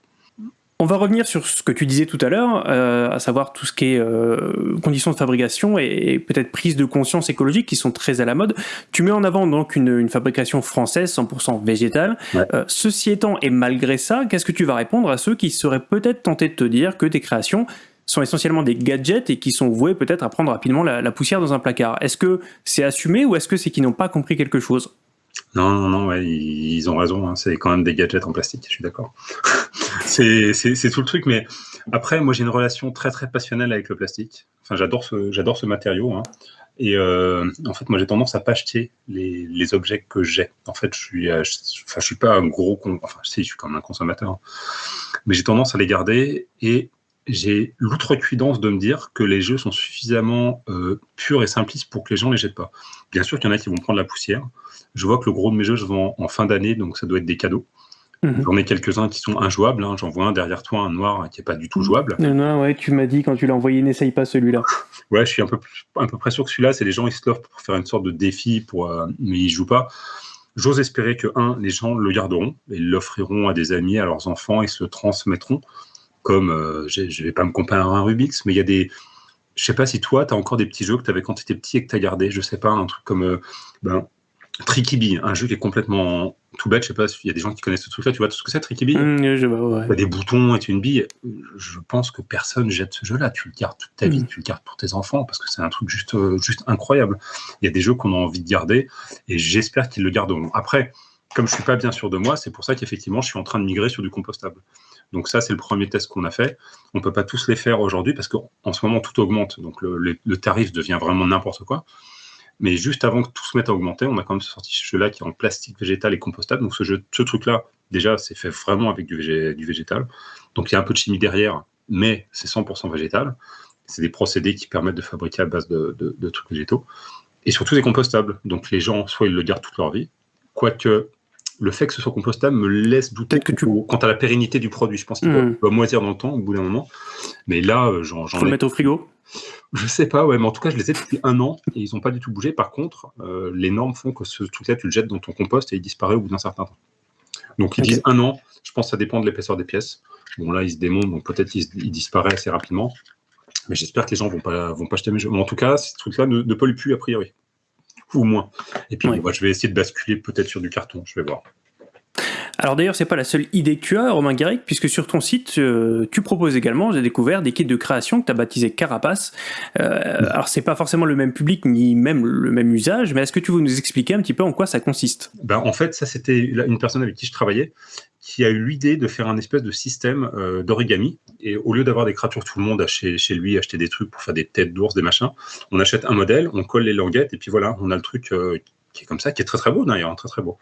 On va revenir sur ce que tu disais tout à l'heure, euh, à savoir tout ce qui est euh, conditions de fabrication et, peut-être prise de conscience écologique qui sont très à la mode. Tu mets en avant donc une, fabrication française 100% végétale. Euh, ceci étant, et malgré ça, qu'est-ce que tu vas répondre à ceux qui seraient peut-être tentés de te dire que tes créations sont essentiellement des gadgets et qui sont voués peut-être à prendre rapidement la poussière dans un placard? Est-ce que c'est assumé ou est-ce que c'est qu'ils n'ont pas compris quelque chose? Non, non, non, ouais, ils, ont raison. Hein, c'est quand même des gadgets en plastique, je suis d'accord. *laughs* c'est tout le truc. Mais après, moi, j'ai une relation très, très passionnelle avec le plastique. Enfin, j'adore ce, ce matériau. Hein. Et euh, en fait, moi, j'ai tendance à pas acheter les, les objets que j'ai. En fait, je suis, euh, suis pas un gros, con, enfin, si, je suis comme un consommateur, hein. mais j'ai tendance à les garder et j'ai l'outrecuidance de me dire que les jeux sont suffisamment euh, purs et simplistes pour que les gens les jettent pas. Bien sûr qu'il y en a qui vont prendre la poussière. Je vois que le gros de mes jeux, je vends en fin d'année, donc ça doit être des cadeaux. Mhm. J'en ai quelques-uns qui sont injouables. Hein. J'en vois un derrière toi, un noir qui est pas du tout jouable. Non, non, ouais, tu m'as dit quand tu l'as envoyé, n'essaye pas celui-là. *laughs* ouais, je suis un peu, un peu près sûr que celui-là, c'est les gens, ils se l'offrent pour faire une sorte de défi, pour, euh, mais ils jouent pas. J'ose espérer que, un, les gens le garderont et l'offriront à des amis, à leurs enfants et se transmettront comme, euh, je ne vais pas me comparer à un Rubik's, mais il y a des... Je sais pas si toi, tu as encore des petits jeux que tu avais quand tu étais petit et que tu as gardé, je sais pas, un truc comme euh, ben, Tricky Bee, un jeu qui est complètement tout bête, je sais pas s'il y a des gens qui connaissent ce truc-là, tu vois tout ce que c'est Tricky Bee mmh, je vois, ouais. Des boutons et une bille, je pense que personne jette ce jeu-là, tu le gardes toute ta vie, mmh. tu le gardes pour tes enfants, parce que c'est un truc juste, euh, juste incroyable. Il y a des jeux qu'on a envie de garder, et j'espère qu'ils le garderont. Après, comme je suis pas bien sûr de moi, c'est pour ça qu'effectivement, je suis en train de migrer sur du compostable. Donc ça, c'est le premier test qu'on a fait. On ne peut pas tous les faire aujourd'hui parce qu'en ce moment, tout augmente. Donc le, tarif devient vraiment n'importe quoi. Mais juste avant que tout se mette à augmenter, on a quand même sorti ce jeu-là qui est en plastique végétal et compostable. Donc ce, jeu, ce truc-là, déjà, c'est fait vraiment avec du, végétal. Donc il y a un peu de chimie derrière, mais c'est 100% végétal. C'est des procédés qui permettent de fabriquer à base de, de trucs végétaux. Et surtout des compostables. Donc les gens, soit ils le gardent toute leur vie, quoique le fait que ce soit compostable me laisse douter que tu... quant à la pérennité du produit. Je pense qu'il hmm. va moisir dans le temps au bout d'un moment. Mais là, euh, j'en Faut le mettre au frigo Je sais pas, ouais, mais en tout cas, je les ai depuis un an et ils n'ont pas du tout bougé. Par contre, euh, les normes font que ce truc-là, tu le jettes dans ton compost et il disparaît au bout d'un certain temps. Donc ils disent un an, je pense que ça dépend de l'épaisseur des pièces. Bon là, ils se démontent, donc peut-être ils, disparaissent assez rapidement. Mais j'espère que les gens vont pas, vont pas acheter mes jeux. Mais en tout cas, ce truc-là ne, ne pollue plus a priori. Ou moins. Et puis, je vais essayer de basculer peut-être sur du carton, je vais voir. Alors d'ailleurs, c'est pas la seule idée que tu as, Romain Garrick, puisque sur ton site, euh, tu proposes également, j'ai découvert, des kits de création que tu as baptisé Carapace. Euh, alors c'est pas forcément le même public ni même le même usage, mais est-ce que tu veux nous expliquer un petit peu en quoi ça consiste? Ben, En fait, ça c'était une personne avec qui je travaillais qui a eu l'idée de faire un espèce de système euh, d'origami. Et au lieu d'avoir des créatures, tout le monde chez, chez, lui acheter des trucs pour faire des têtes d'ours, des machins, on achète un modèle, on colle les languettes, et puis voilà, on a le truc euh, qui est comme ça, qui est très très beau d'ailleurs, hein, très très beau.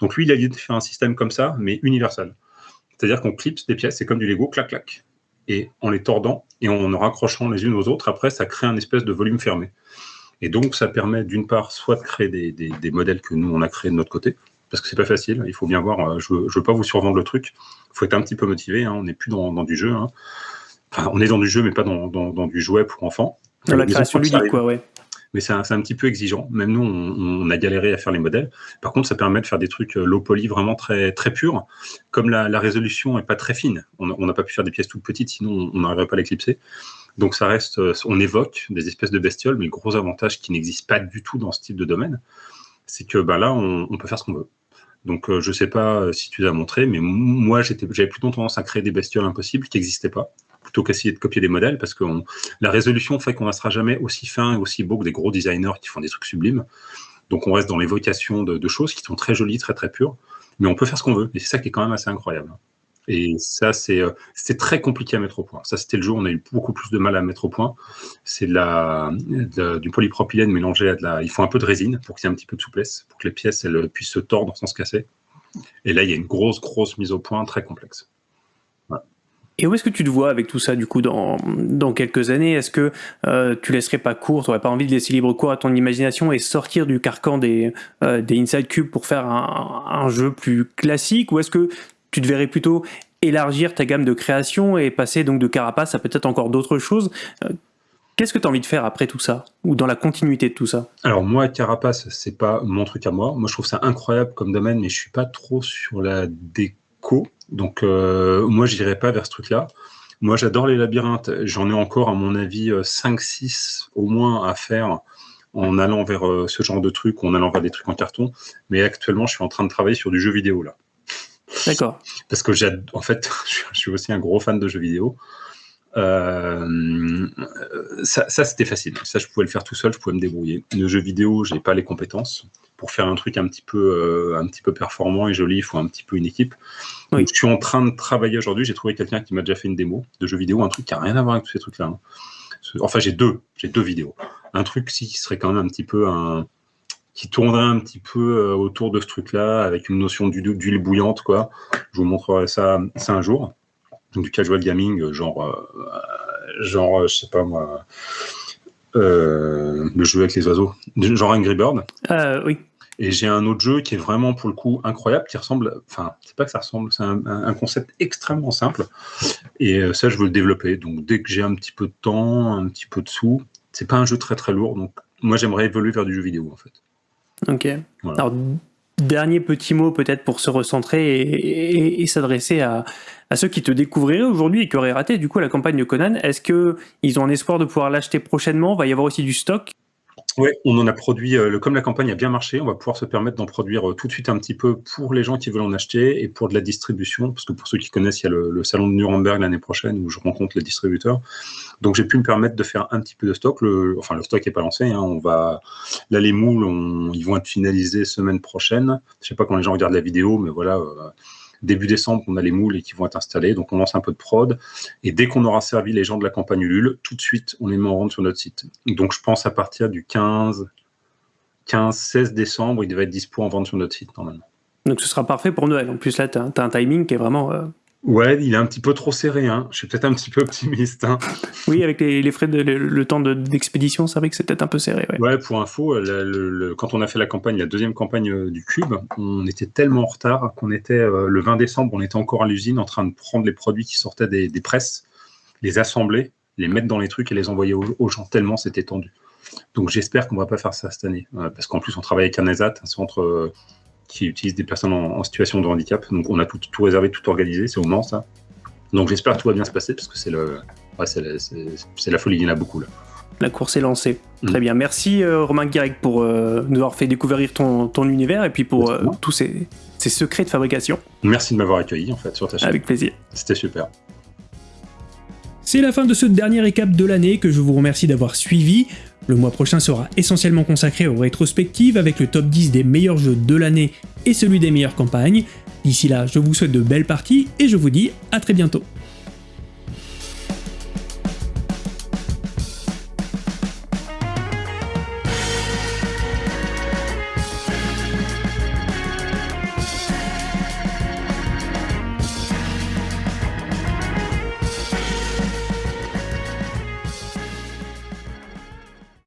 Donc lui, il a l'idée de faire un système comme ça, mais universel. C'est-à-dire qu'on clipse des pièces, c'est comme du Lego, clac clac. Et en les tordant et en raccrochant les unes aux autres, après, ça crée un espèce de volume fermé. Et donc, ça permet d'une part, soit de créer des, des, des modèles que nous, on a créés de notre côté, parce que c'est pas facile. Il faut bien voir. Euh, je, ne veux pas vous survendre le truc. Il faut être un petit peu motivé. Hein. On n'est plus dans, du jeu. Hein. Enfin, on est dans du jeu, mais pas dans, du jouet pour enfants. Dans la création ludique, quoi, ouais. Mais c'est un, un, petit peu exigeant. Même nous, on, a galéré à faire les modèles. Par contre, ça permet de faire des trucs euh, low poly vraiment très, très purs. Comme la, résolution est pas très fine, on n'a pas pu faire des pièces toutes petites, sinon on n'arriverait pas à l'éclipser. Donc ça reste, euh, on évoque des espèces de bestioles, mais le gros avantage qui n'existe pas du tout dans ce type de domaine, c'est que bah, là, on, peut faire ce qu'on veut. Donc, euh, je ne sais pas si tu l'as montré, mais moi, j'avais plutôt tendance à créer des bestioles impossibles qui n'existaient pas, plutôt qu'essayer de copier des modèles, parce que la résolution fait qu'on ne sera jamais aussi fin et aussi beau que des gros designers qui font des trucs sublimes. Donc, on reste dans l'évocation de, de, choses qui sont très jolies, très très pures, mais on peut faire ce qu'on veut. Et c'est ça qui est quand même assez incroyable. Et ça, euh, c'est très compliqué à mettre au point. Ça, c'était le jour où on a eu beaucoup plus de mal à mettre au point. C'est du polypropylène mélangé à de la... Il faut un peu de résine pour qu'il y ait un petit peu de souplesse, pour que les pièces puissent se tordre sans se casser. Et là, il y a une grosse, grosse mise au point très complexe. Et où est-ce que tu te vois avec tout ça, du coup, dans, dans quelques années? Est-ce que euh, tu laisserais pas court, tu n'aurais pas envie de laisser libre cours à ton imagination et sortir du carcan des, euh, des Inside Cube pour faire un, jeu plus classique? Ou est-ce que tu devrais plutôt élargir ta gamme de création et passer donc de Carapace à peut-être encore d'autres choses? Euh, qu'est-ce que tu as envie de faire après tout ça? Ou dans la continuité de tout ça? Alors moi, Carapace, c'est pas mon truc à moi. Moi, je trouve ça incroyable comme domaine, mais je suis pas trop sur la déco. Donc euh, moi, je n'irai pas vers ce truc-là. Moi, j'adore les labyrinthes. J'en ai encore, à mon avis, 5-6 euh, au moins à faire en allant vers ce genre de trucs, en allant vers des trucs en carton. Mais actuellement, je suis en train de travailler sur du jeu vidéo là. D'accord. Parce que j'ai, en fait, *laughs* je suis aussi un gros fan de jeux vidéo. Euh, ça, c'était facile. Ça, je pouvais le faire tout seul, je pouvais me débrouiller. Le jeu vidéo, j'ai pas les compétences pour faire un truc un petit peu, euh, un petit peu performant et joli. Il faut un petit peu une équipe. je suis en train de travailler aujourd'hui. J'ai trouvé quelqu'un qui m'a déjà fait une démo de jeu vidéo, un truc qui a rien à voir avec tous ces trucs-là. Hein. Enfin, j'ai deux, j'ai deux vidéos. Un truc si, qui serait quand même un petit peu un, qui tournerait un petit peu euh, autour de ce truc-là, avec une notion d'huile bouillante, quoi. Je vous montrerai ça, ça un jour. Donc du casual gaming, euh, genre, euh, genre, je sais pas moi, le jeu avec les oiseaux, genre Angry Bird. oui. Et j'ai un autre jeu qui est vraiment pour le coup incroyable, qui ressemble, enfin, c'est pas que ça ressemble, c'est un, concept extrêmement simple. Et ça, je veux le développer. Donc dès que j'ai un petit peu de temps, un petit peu de sous, c'est pas un jeu très très lourd. Donc moi, j'aimerais évoluer vers du jeu vidéo en fait. Ok. Alors, dernier petit mot peut-être pour se recentrer et, s'adresser à, à, ceux qui te découvriraient aujourd'hui et qui auraient raté du coup la campagne de Conan. Est-ce qu'ils ont un espoir de pouvoir l'acheter prochainement? Va y avoir aussi du stock? Oui, on en a produit, euh, comme la campagne a bien marché, on va pouvoir se permettre d'en produire euh, tout de suite un petit peu pour les gens qui veulent en acheter et pour de la distribution, parce que pour ceux qui connaissent, il y a le, salon de Nuremberg l'année prochaine où je rencontre les distributeurs. Donc j'ai pu me permettre de faire un petit peu de stock. Enfin, le stock n'est pas lancé. Hein, on va, là, les moules, ils vont être finalisés semaine prochaine. Je ne sais pas quand les gens regardent la vidéo, mais voilà. Euh, début décembre, on a les moules et qui vont être installés. Donc, on lance un peu de prod. Et dès qu'on aura servi les gens de la campagne Ulule, tout de suite, on les met en vente sur notre site. Donc, je pense à partir du 15, 15 16 décembre, il devrait être dispo en vente sur notre site, normalement. Donc, ce sera parfait pour Noël. En plus, là, tu as, un timing qui est vraiment euh, Ouais, il est un petit peu trop serré. Hein. Je suis peut-être un petit peu optimiste. Hein. Oui, avec les, frais de le, temps d'expédition, c'est vrai que c'est peut-être un peu serré. Ouais, pour info, quand on a fait la campagne, la deuxième campagne euh, du Cube, on était tellement en retard qu'on était euh, le 20 décembre, on était encore à l'usine en train de prendre les produits qui sortaient des, presses, les assembler, les mettre dans les trucs et les envoyer aux, gens tellement c'était tendu. Donc j'espère qu'on va pas faire ça cette année, parce qu'en plus on travaille avec un ESAT, un centre qui utilise des personnes en, situation de handicap. Donc on a tout, tout réservé, tout organisé, c'est au Mans ça. Donc j'espère que tout va bien se passer parce que c'est le, ouais, c'est la, folie, il y en a beaucoup là. La course est lancée. Très mm. bien. Merci euh, Romain Guirec pour euh, nous avoir fait découvrir ton, ton univers et puis pour euh, tous ces, ces, secrets de fabrication. Merci de m'avoir accueilli en fait sur ta chaîne. Avec plaisir. C'était super. C'est la fin de ce dernier récap de l'année que je vous remercie d'avoir suivi. Le mois prochain sera essentiellement consacré aux rétrospectives avec le top 10 des meilleurs jeux de l'année et celui des meilleures campagnes. D'ici là, je vous souhaite de belles parties et je vous dis à très bientôt.